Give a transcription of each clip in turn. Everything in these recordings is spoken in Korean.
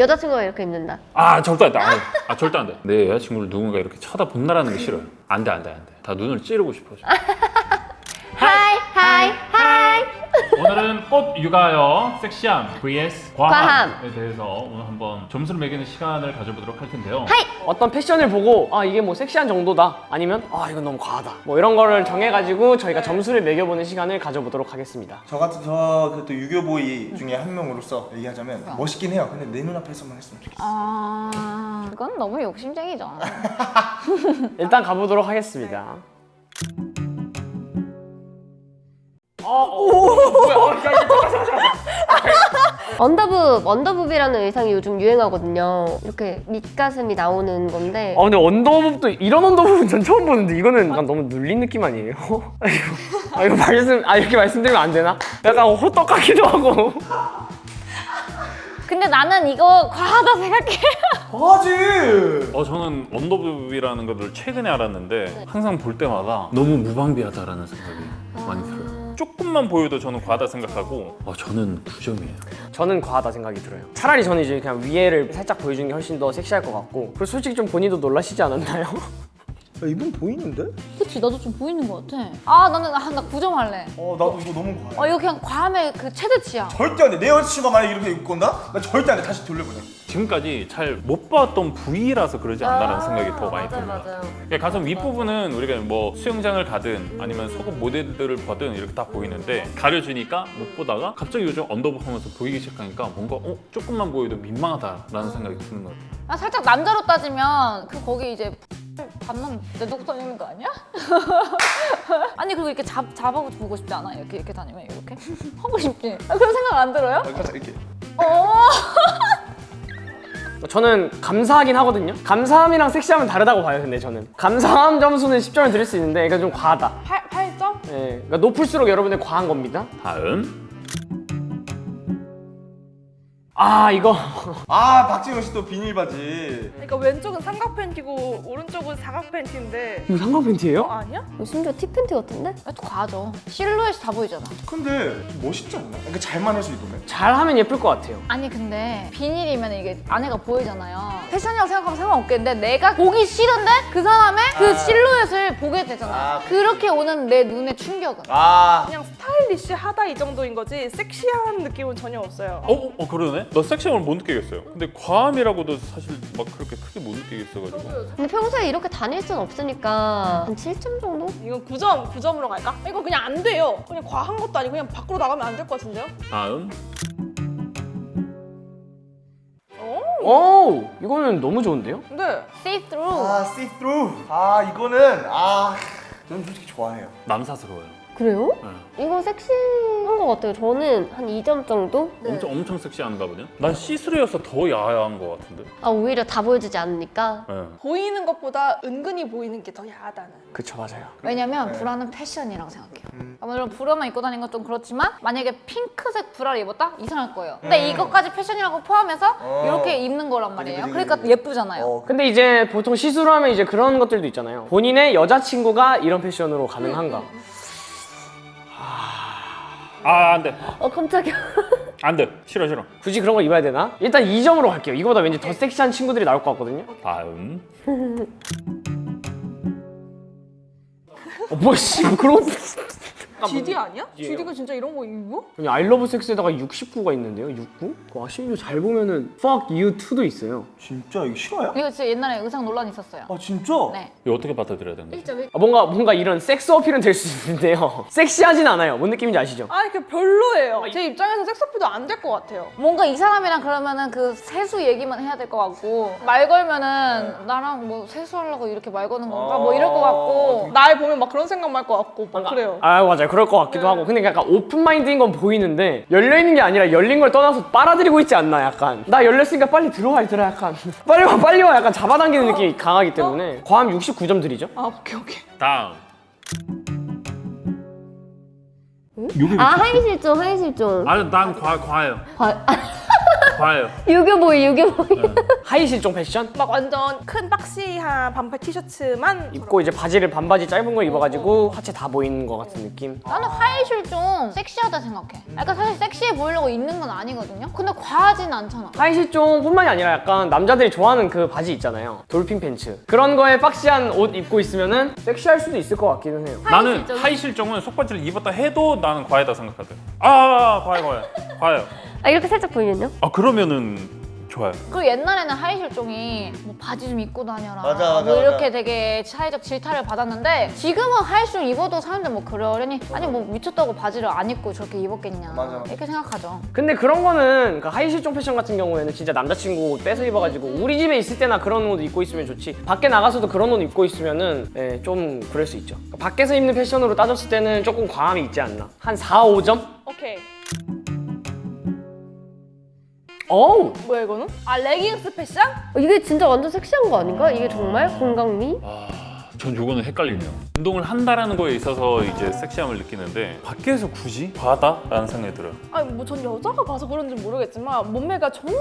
여자친구가 이렇게 입는다. 아 절대 안 돼. 아, 아 절대 안 돼. 내 여자친구를 누군가 이렇게 쳐다본다라는 게 싫어요. 안 돼, 안 돼, 안 돼. 다 눈을 찌르고 싶어. 하 오늘은 꽃 육아요 섹시함 vs 과함. 과함에 대해서 오늘 한번 점수를 매기는 시간을 가져보도록 할 텐데요. 하이. 어떤 패션을 보고 아 이게 뭐 섹시한 정도다 아니면 아 이건 너무 과하다 뭐 이런 거를 정해가지고 저희가 점수를 매겨보는 시간을 가져보도록 하겠습니다 저 같은 저그또 유교보이 중에 한 명으로서 얘기하자면 멋있긴 해요. 근데 내 눈앞에서만 했으면 좋겠어. 아 그건 너무 욕심쟁이죠. 일단 가보도록 하겠습니다 언더북, 언더북이라는 의상이 요즘 유행하거든요. 이렇게 밑가슴이 나오는 건데 아 근데 언더부도 이런 언더부는 전 처음 보는데 이거는 약간 너무 눌린 느낌 아니에요? 아 이거, 아 이거 말씀 아 이렇게 말씀드리면 안 되나? 약간 호떡 같기도 하고 근데 나는 이거 과하다 생각해. 하지. 어 저는 언더부비라는 것을 최근에 알았는데 항상 볼 때마다 너무 무방비하다라는 생각이 많이 들어요. 조금만 보여도 저는 과하다 생각하고 어, 저는 9점이에요. 저는 과하다 생각이 들어요 차라리 저는 이제 그냥 위에를 살짝 보여주는 게 훨씬 더 섹시할 것 같고 그리고 솔직히 좀 본인도 놀라시지 않았나요? 야, 이분 보이는데? 그치 나도 좀 보이는 것 같아. 아 나는 아, 나 9점 할래. 어 나도 이거 너무 어 과해. 이거 그냥 과함의 그 최대치야. 절대 안 돼. 내 여자친구가 만약 이렇게 입고 온다? 나 절대 안 돼. 다시 돌려보내. 지금까지 잘 못 봤던 부위라서 그러지 않나라는 아, 생각이 더 많이 맞아, 듭니다. 맞아요. 그러니까 가슴 윗부분은 우리가 뭐 수영장을 가든 아니면 속옷 모델들을 보든 이렇게 다 보이는데 가려주니까 못 보다가 갑자기 요즘 언더북 하면서 보이기 시작하니까 뭔가 어? 조금만 보여도 민망하다라는 생각이 드는 것 같아요. 아 살짝 남자로 따지면 그 거기 이제 받는 내놓고 다니는 거 아니야? 아니 그리고 이렇게 잡 잡아보고 보고 싶지 않아? 이렇게 이렇게 다니면 이렇게 하고 싶지? 아, 그런 생각 안 들어요? 살짝 이렇게. 어. 저는 감사하긴 하거든요 감사함이랑 섹시함은 다르다고 봐요 근데 저는 감사함 점수는 10점을 드릴 수 있는데 이건 좀 과하다 8 8점? 예, 그러니까 높을수록 여러분들 과한 겁니다 다음 아 이거 아 박진호 씨또 비닐 바지. 그러니까 왼쪽은 삼각 팬티고 오른쪽은 사각 팬티인데 이거 삼각 팬티예요? 어 아니야? 이거 심지어 티팬티 같은데? 또 과하죠. 실루엣이 다 보이잖아. 근데 좀 멋있지 않나? 그러니까 잘만 해서 입으면. 잘하면 예쁠 것 같아요 아니 근데 비닐이면 이게 안에가 보이잖아요. 패션이라고 생각하면 상관없겠는데 내가 보기 싫은데 그 사람의 그 아. 실루엣을 보게 되잖아. 아. 그렇게 오는 내 눈의 충격은. 아. 그냥 스타일리시하다 이 정도인 거지 섹시한 느낌은 전혀 없어요. 어? 어 그러네? 나 섹시함을 못 느끼겠어요. 근데 과함이라고도 사실 막 그렇게 크게 못 느끼겠어가지고 근데 평소에 이렇게 다닐 순 없으니까 한 7점 정도? 이건 9점, 9점으로 갈까? 이거 그냥 안 돼요. 그냥 과한 것도 아니고 그냥 밖으로 나가면 안 될 것 같은데요? 다음 오 이거는 너무 좋은데요? 근데 See through. 아 see through. 아 이거는 아 저는 솔직히 좋아해요. 남사스러워요. 그래요? 네. 이거 섹시한 것 같아요. 저는 한 2점 정도? 엄청 엄청 섹시한가 보네. 난 see through여서 더 야한 것 같은데. 아 오히려 다 보여주지 않으니까 네. 보이는 것보다 은근히 보이는 게 더 야하다는. 그쵸 맞아요 왜냐면 네. 브라는 패션이라고 생각해요. 아, 물론 브라만 입고 다니는 건 좀 그렇지만 만약에 핑크색 브라를 입었다? 이상할 거예요. 근데 음. 이것까지 패션이라고 포함해서 어. 이렇게 입는 거란 말이에요. 그러니까. 예쁘잖아요. 어, 근데 이제 보통 시술을 하면 이제 그런 것들도 있잖아요 본인의 여자친구가 이런 패션으로 가능한가 아 안 돼. 어 깜짝이야. 안 돼. 싫어 싫어. 굳이 그런 걸 입어야 되나? 일단 2점으로 갈게요. 이거보다 왠지 더 섹시한 친구들이 나올 것 같거든요. 다음. 어, 뭐씨. 뭐 그런 GD 아니야? GD가 진짜 이런 거 입어? 아니 아이러브 섹스에다가 69가 있는데요 69? 와 심지어 잘 보면은 Fuck You 2도 있어요 진짜 이거 실화야? 이거 진짜 옛날에 의상 논란 있었어요. 아 진짜? 네. 이거 어떻게 받아들여야 되는 거지? 아, 뭔가 뭔가 이런 섹스 어필은 될 수 있는데요 섹시하진 않아요 뭔 느낌인지 아시죠? 아니 그 별로예요. 제 입장에서 섹스 어필도 안 될 것 같아요. 뭔가 이 사람이랑 그러면은 그 섹스 얘기만 해야 될 것 같고 말 걸면은 나랑 뭐 섹스하려고 이렇게 말 거는 건가 뭐 이럴 것 같고 날 보면 막 그런 생각만 할 것 같고 막 그래요. 아 맞아요 그럴 것 같기도 하고. 근데 약간 open mind인 건 보이는데 열려있는 게 아니라 열린 걸 떠나서 빨아들이고 있지 않나 약간. 나 열렸으니까 빨리 들어와 얘들아 약간. 빨리 와 빨리 와 약간 잡아당기는 느낌이 강하기 때문에. 과함 69점 드리죠. 아 오케이 오케이. 다음. 아 하의 실종 하의 실종. 아 난 과 과해요. 과- 과해요. 유교보이 유교보이. 하의 실종 패션? 막 완전 큰 boxy한 반팔 티셔츠만 입고 이제 바지를 반바지 짧은 걸 입어가지고 하체 다 보이는 것 같은 느낌. 나는 하이힐 좀 섹시하다 생각해. 약간 사실 섹시해 보이려고 입는 건 아니거든요. 근데 과하진 않잖아. 하의 실종 뿐만이 아니라 약간 남자들이 좋아하는 그 바지 있잖아요. dolphin 팬츠. 그런 거에 boxy한 옷 입고 있으면 은 섹시할 수도 있을 것 같기는 해요. 나는 하이 실종은 속바지를 입었다 해도 나는 과하다 생각하거든. 아, 과해, 과해. 과해요. 아 이렇게 살짝 보이면요? 아, 그러면은 좋아요. 그리고 옛날에는 하의 실종이 뭐 바지 좀 입고 다녀라 맞아, 맞아, 뭐 이렇게 맞아. 되게 사회적 질타를 받았는데 지금은 하의 실종 입어도 사람들 뭐 그러려니 아니 뭐 미쳤다고 바지를 안 입고 저렇게 입었겠냐 맞아. 이렇게 생각하죠 근데 그런 거는 그 하의 실종 패션 같은 경우에는 진짜 남자친구 옷 뺏어 입어가지고 우리 집에 있을 때나 그런 옷 입고 있으면 좋지. 밖에 나가서도 그런 옷 입고 있으면은 예, 좀 그럴 수 있죠. 그러니까 밖에서 입는 패션으로 따졌을 때는 조금 과함이 있지 않나. 한 4, 5점? 오케이 어우! 뭐야 이거는? 아 레깅스 패션? 어, 이게 진짜 완전 섹시한 거 아닌가? 이게 정말 건강미? 전 요거는 헷갈리네요. 운동을 한다라는 거에 있어서 이제 섹시함을 느끼는데 밖에서 굳이 과하다라는 생각이 들어요. 아니 뭐 전 여자가 봐서 그런지 모르겠지만 몸매가 정말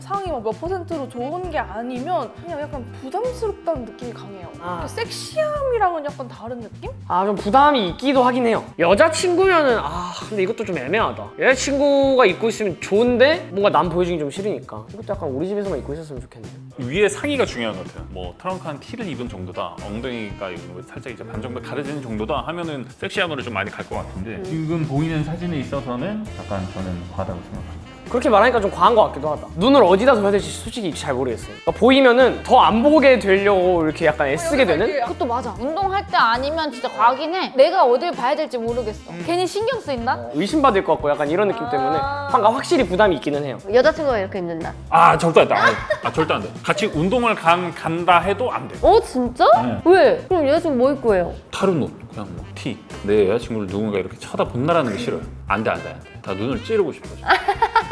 상위 뭐몇 퍼센트로 좋은 게 아니면 그냥 약간 부담스럽다는 느낌이 강해요. 아. 그 섹시함이랑은 약간 다른 느낌? 아, 좀 부담이 있기도 하긴 해요. 여자친구면은, 아, 근데 이것도 좀 애매하다. 여자친구가 입고 있으면 좋은데, 뭔가 남 보여주기 좀 싫으니까. 이것도 약간 우리 집에서만 입고 있었으면 좋겠네요. 위에 상의가 중요한 것 같아요. 뭐 트렁크한 티를 입은 정도다, 엉덩이가 이거 살짝 이제 반 정도 가려지는 정도다 하면은 섹시함으로 좀 많이 갈 것 같은데 지금 보이는 사진에 있어서는 약간 저는 과하다고 생각합니다. 그렇게 말하니까 좀 과한 것 같기도 하다. 눈을 어디다 둬야 될지 솔직히 잘 모르겠어요. 그러니까 보이면은 더 안 보게 되려고 이렇게 약간 애쓰게 되는? 그것도 맞아 운동할 때 아니면 진짜 과하긴 해 내가 어딜 봐야 될지 모르겠어 괜히 신경 쓰인다? 의심받을 것 같고 약간 이런 느낌 때문에 뭔가 확실히 부담이 있기는 해요. 여자친구가 이렇게 입는다. 아 절대 안 돼. 아, 아, 절대 안 돼. 같이 운동을 간, 간다 해도 안 돼. 어 진짜? 네. 왜? 그럼 여자친구 뭐 입고 해요? 다른 옷 그냥 뭐 티. 내 여자친구를 누군가 이렇게 쳐다본다라는 게 싫어요. 안 돼, 안 돼, 안 돼. 다 눈을 찌르고 싶어. 져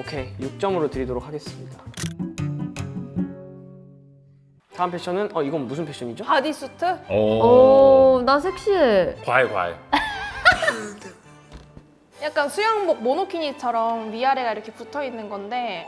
오케이 6점으로 드리도록 하겠습니다. 다음 패션은 어 이건 무슨 패션이죠? bodysuit? 오. 어, 나 섹시해. 과해, 과해. 약간 수영복 monokini처럼 위아래가 이렇게 붙어 있는 건데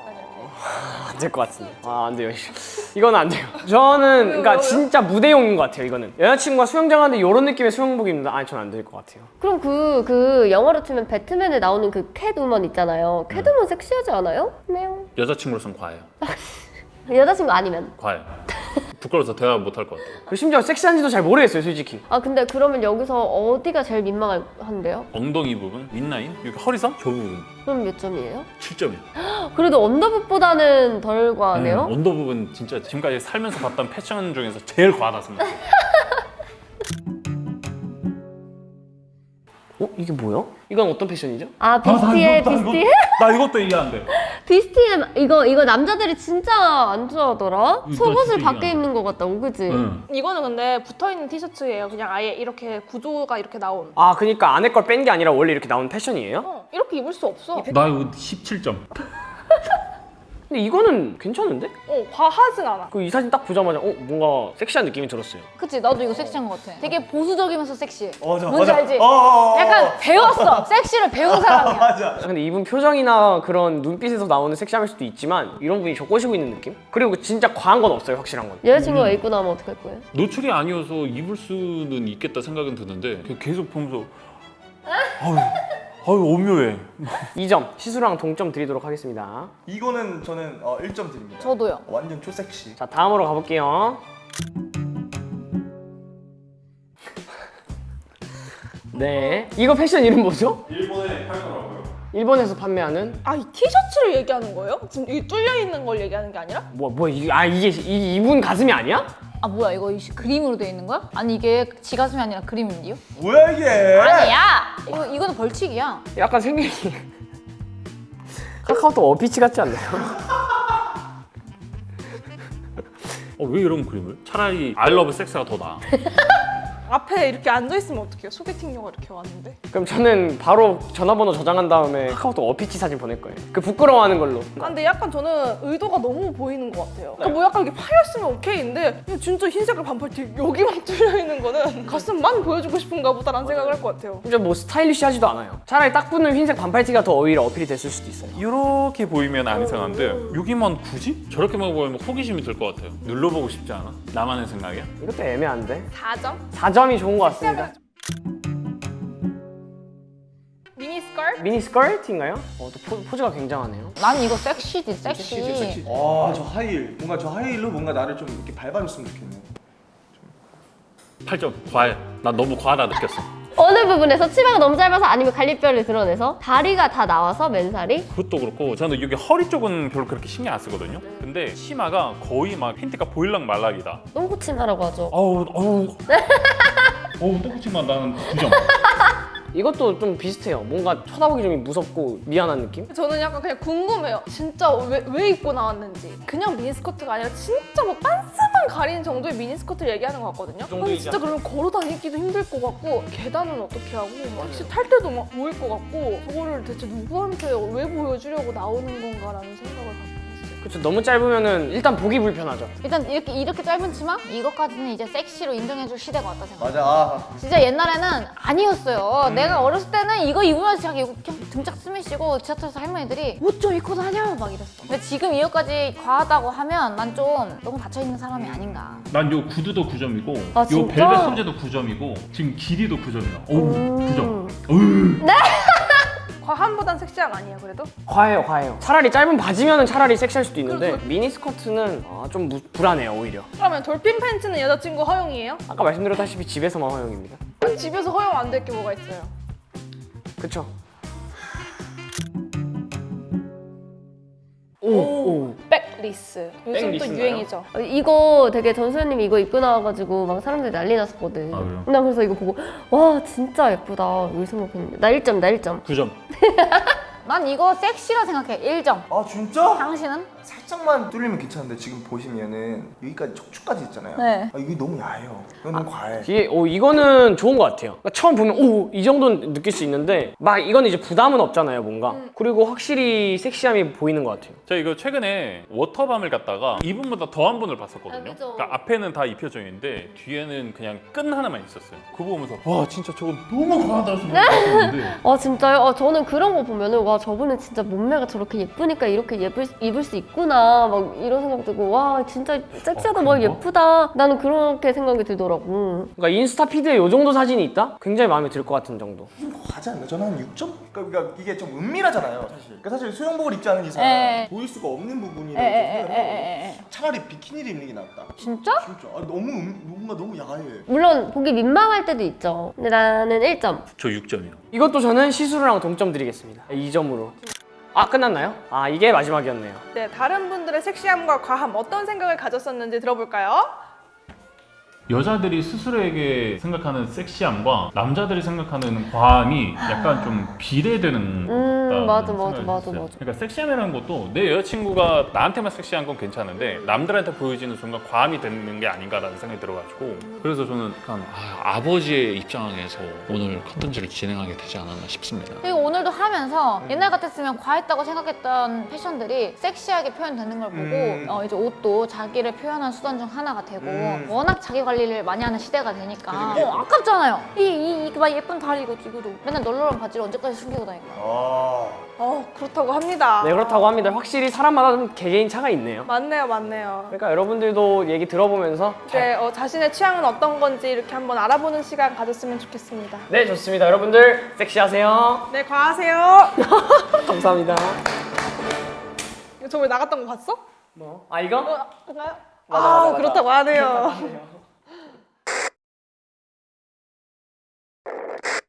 안 될 것 같은데. 아, 안 돼요. 이건 안 돼요. 저는 그러니까? 진짜 무대용인 것 같아요. 이거는 여자친구가 수영장 하는데 이런 느낌의 수영복 입는다. 아니, 전 안 될 것 같아요. 그럼 그, 그 영화로 치면 배트맨에 나오는 그 캣우먼 있잖아요. 캣우먼 섹시하지 않아요? 네. 여자친구로선 과해요. 여자친구 아니면. 과해. 부끄러워서 대화 못 할 것 같아요. 그 심지어 섹시한지도 잘 모르겠어요, 솔직히. 아 근데 그러면 여기서 어디가 제일 민망한데요? 엉덩이 부분, 윗라인, 여기 허리선, 저 부분 그럼 몇 점이에요? 7점이에요. 그래도 언더붓보다는 덜 과하네요. 언더 부분 진짜 지금까지 살면서 봤던 패션 중에서 제일 과하다 생각해요. 이게 뭐야? 이건 어떤 패션이죠? 아 비스티에 비스티 나 이것도 이해 안 돼. 비스티에 이거 이거 남자들이 진짜 안 좋아하더라. 이거 속옷을 밖에 입는 것 같다고 그지? 응. 이거는 근데 붙어 있는 티셔츠예요. 그냥 아예 이렇게 구조가 이렇게 나온. 아, 그러니까 안에 걸 뺀 게 아니라 원래 이렇게 나온 패션이에요? 어, 이렇게 입을 수 없어. 나 이거 17점. 근데 이거는 괜찮은데? 어, 과하진 않아. 그 이 사진 딱 보자마자 어 뭔가 섹시한 느낌이 들었어요. 그치 나도 이거 섹시한 것 같아 되게 보수적이면서 섹시해 맞아, 뭔지 맞아. 알지? 어, 어, 어, 약간 어. 배웠어 섹시를 배운 사람이야 맞아. 근데 이분 표정이나 그런 눈빛에서 나오는 섹시함일 수도 있지만 이런 분이 저 꼬시고 있는 느낌? 그리고 진짜 과한 건 없어요, 확실한 건. 여자친구가 입고 나면 어떡할 거예요? 노출이 아니어서 입을 수는 있겠다 생각은 드는데 계속 보면서 아유, 아유 오묘해. 2점 시수랑 동점 드리도록 하겠습니다. 이거는 저는 어, 1점 드립니다. 저도요 완전 초섹시. 자 다음으로 가볼게요. 네, 이거 패션 이름 뭐죠? 일본에 팔더라고요. 일본에서 판매하는 아, 이 티셔츠를 얘기하는 거예요? 지금 이 뚫려 있는 걸 얘기하는 게 아니라? 뭐뭐 이게 아 이게 이, 이분 가슴이 아니야? 아 뭐야 이거 이 그림으로 돼 있는 거야? 아니 이게 지 가슴이 아니라 그림인데요? 뭐야 이게? 아니야 이거 이거는 벌칙이야 약간 생각이 카카오톡 어피치 같지 않나요? 어, 왜 이런 그림을? 차라리 I love 섹스가 더 나아. 앞에 이렇게 앉아 있으면 어떡해요? 소개팅녀가 이렇게 왔는데. 그럼 저는 바로 전화번호 저장한 다음에 카카오톡 어피치 사진 보낼 거예요. 그 부끄러워하는 걸로. 아, 근데 약간 저는 의도가 너무 보이는 것 같아요. 그러니까 뭐 약간 이렇게 파였으면 오케이인데 진짜 흰색깔 반팔 티 여기만 뚫려 있는 거는 가슴만 보여주고 싶은가 보다라는 생각을 할 것 같아요. 진짜 뭐 스타일리시하지도 않아요. 차라리 딱 붙는 흰색 반팔티가 더 오히려 어필이 됐을 수도 있어요. 이렇게 보이면 안 이상한데 여기만 굳이 저렇게만 보이면 호기심이 들 것 같아요. 눌러보고 싶지 않아? 나만의 생각이야? 이것도 애매한데. 4점? 4점 이 좋은 것 같습니다. 미니 스커트? 미니 스커트인가요? 어, 또 포, 포즈가 굉장하네요. 난 이거 섹시지 섹시. 아 저 하이힐 뭔가 저 하이힐로 뭔가 나를 좀 이렇게 밟아줬으면 좋겠네 8점 과해. 나 너무 과하다 느꼈어. 어느 부분에서 치마가 너무 짧아서 아니면 갈비뼈를 드러내서 다리가 다 나와서 맨살이 그것도 그렇고 저는 여기 허리 쪽은 별로 그렇게 신경 안 쓰거든요. 근데 치마가 거의 막 팬티가 보일락 말락이다. 똥꼬 치마라고 하죠. 어우 어우. 어우 똥치마 나는 9점. 이것도 좀 비슷해요. 뭔가 쳐다보기 좀 무섭고 미안한 느낌? 저는 약간 그냥 궁금해요. 진짜 왜, 왜 입고 나왔는지. 그냥 미니스커트가 아니라 진짜 뭐 빤스만 가리는 정도의 미니스커트를 얘기하는 것 같거든요. 아니, 진짜 그러면 걸어 다니기도 힘들 것 같고 계단은 어떻게 하고 막 택시 탈 때도 막 보일 것 같고 저거를 대체 누구한테 왜 보여주려고 나오는 건가라는 생각을 갖고. 그렇죠. 너무 짧으면은 일단 보기 불편하죠. 일단 이렇게 이렇게 짧은 치마 이것까지는 이제 섹시로 인정해줄 시대가 왔다 생각. 맞아 아, 진짜 옛날에는 아니었어요. 내가 어렸을 때는 이거 입으면서 자기 이거 그냥 등짝 스매시고 지하철에서 할머니들이 옷 좀 입고 다녀 막 이랬어. 근데 지금 이거까지 과하다고 하면 난 좀 너무 갇혀 있는 사람이 아닌가. 난 요 구두도 9점이고 아, 요 진짜? 벨벳 소재도 9점이고 지금 길이도 9점이야. 어우 음. 9점. 어우. 과함보단 섹시함 아니에요 그래도? 과해요, 과해요. 차라리 짧은 바지면은 차라리 섹시할 수도 있는데 미니 스커트는 아, 좀 무- 불안해요, 오히려. 그러면 dolphin pants는 여자친구 허용이에요? 아까 말씀드렸다시피 집에서만 허용입니다. 집에서 허용 안 될 게 뭐가 있어요? 그쵸? 오, 오. backless. 요즘 또 backless인가요? 유행이죠. 어, 이거 되게 전수현님이 이거 입고 나와가지고 막 사람들이 난리 났었거든. 아? 나 그래서 이거 보고 와 진짜 예쁘다 이렇게 생각했는데 나 1점 나 1점. 9점. 난 이거 섹시라 생각해. 1점. 아 진짜? 당신은? 살짝만 뚫리면 괜찮은데 지금 보시면은 여기까지 척추까지 있잖아요 네. 아, 이게 너무 야해요 이건 너무 과해 이게 오, 이거는 좋은 것 같아요. 그러니까 처음 보면 오, 이 정도는 느낄 수 있는데 막 이거는 이제 부담은 없잖아요, 뭔가. 그리고 확실히 섹시함이 보이는 것 같아요. 제가 이거 최근에 워터밤을 갔다가 이분보다 더한 분을 봤었거든요. 아, 그죠. 그러니까 앞에는 다 입혀져 있는데 뒤에는 그냥 끈 하나만 있었어요. 그거 보면서 와 진짜 저거 너무 과하다 생각했는데 아 진짜요? 아 저는 그런 거 보면은 와 저분은 진짜 몸매가 저렇게 예쁘니까 이렇게 예쁠, 수- 입을 수 있구나 막 이런 생각 들고 와 진짜 섹시하다 어, 막 그런가? 예쁘다 나는 그렇게 생각이 들더라고 그러니까 인스타 피드에 이 정도 사진이 있다? 굉장히 마음에 들 것 같은 정도. 좀 과하지 않나? 저는 한 6점? 그러니까, 이게 좀 은밀하잖아요 사실 그러니까 사실 수영복을 입지 않은 이상 에. 보일 수가 없는 부분이라고 에에에에에. 생각해요 차라리 비키니를 입는 게 낫다 진짜? 진짜 아, 너무 음- 뭔가 너무 야해 물론 보기 민망할 때도 있죠 근데 나는 1점 저 6점이요. 이것도 저는 시수랑 동점 드리겠습니다. 2점 으로. 아, 끝났나요? 아, 이게 마지막이었네요. 네, 다른 분들의 섹시함과 과함 어떤 생각을 가졌었는지 들어볼까요? 여자들이 스스로에게 생각하는 섹시함과 남자들이 생각하는 과함이 약간 좀 비례되는 음, 맞아, 맞아, 맞아. 맞아. 그러니까 섹시함이라는 것도 내 여자친구가 나한테만 섹시한 건 괜찮은데 남들한테 보여지는 순간 과함이 되는 게 아닌가라는 생각이 들어가지고 그래서 저는 약간 아, 아버지의 입장에서 오늘 컨텐츠를 진행하게 되지 않았나 싶습니다. 그리고 오늘도 하면서 옛날 같았으면 과했다고 생각했던 패션들이 섹시하게 표현되는 걸 보고 음. 어, 이제 옷도 자기를 표현하는 수단 중 하나가 되고 음. 워낙 자기 관리 를 많이 하는 시대가 되니까 어, 아깝잖아요. 이이 막 예쁜 다리 이거 이거도 맨날 널널한 바지를 언제까지 숨기고 다닐까? 아 어, 그렇다고 합니다. 네, 그렇다고 합니다. 확실히 사람마다 좀 개개인 차가 있네요. 맞네요, 맞네요. 그러니까 여러분들도 얘기 들어보면서 이제 어, 자신의 취향은 어떤 건지 이렇게 한번 알아보는 시간 가졌으면 좋겠습니다. 네, 좋습니다. 여러분들 섹시하세요. 네, 과하세요. 감사합니다. 이거 저번에 나갔던 거 봤어? 뭐? 아, 이거? 어, 그런가요? 맞아, 아, 맞아, 맞아. 그렇다고 하네요.